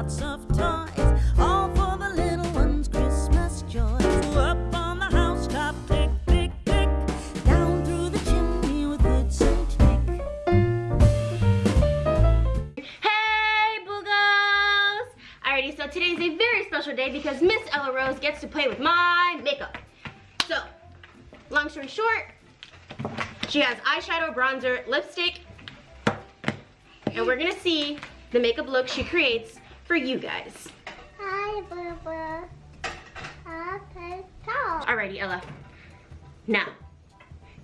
lots of toys, all for the little one's Christmas joy. Up on the housetop, down through the chimney with and tick. Hey, Boogles! Alrighty, so today's a very special day because Miss Ella Rose gets to play with my makeup. So, long story short, she has eyeshadow, bronzer, lipstick, and we're gonna see the makeup look she creates for you guys. Hi, Bubba. Alrighty, Ella. Now,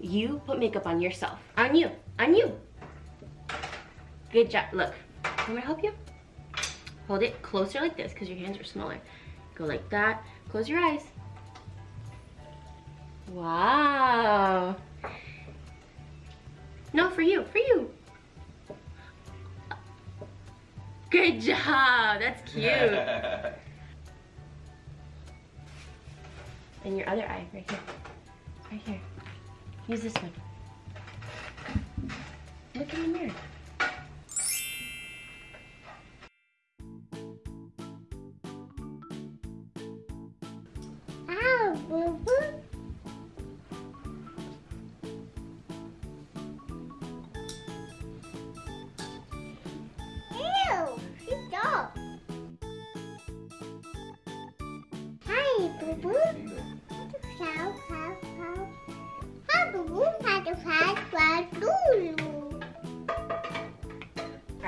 you put makeup on yourself. On you. On you. Good job. Look. I'm gonna help you? Hold it closer like this because your hands are smaller. Go like that. Close your eyes. Wow. No, for you. For you. Good job. That's cute. and your other eye right here. Right here. Use this one. Look in the mirror.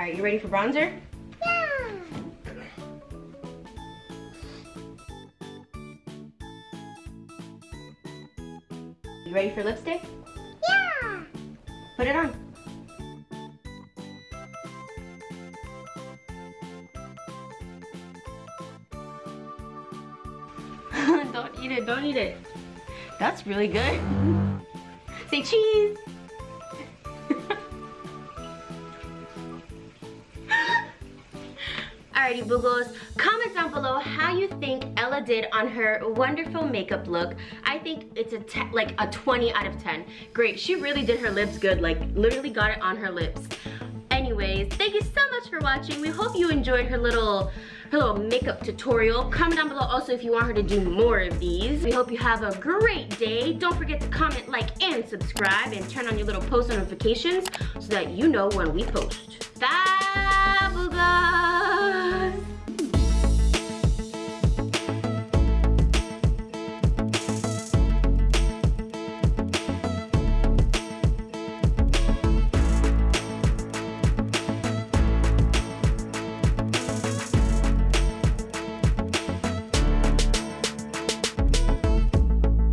Right, you ready for bronzer? Yeah. You ready for lipstick? Yeah. Put it on. Don't eat it, don't eat it. That's really good. Say cheese. Alrighty, Boogles. Comment down below how you think Ella did on her wonderful makeup look. I think it's a te like a 20 out of 10. Great, she really did her lips good, like literally got it on her lips. Anyways, thank you so much for watching. We hope you enjoyed her little her little makeup tutorial. Comment down below also if you want her to do more of these. We hope you have a great day. Don't forget to comment, like, and subscribe and turn on your little post notifications so that you know when we post. Bye!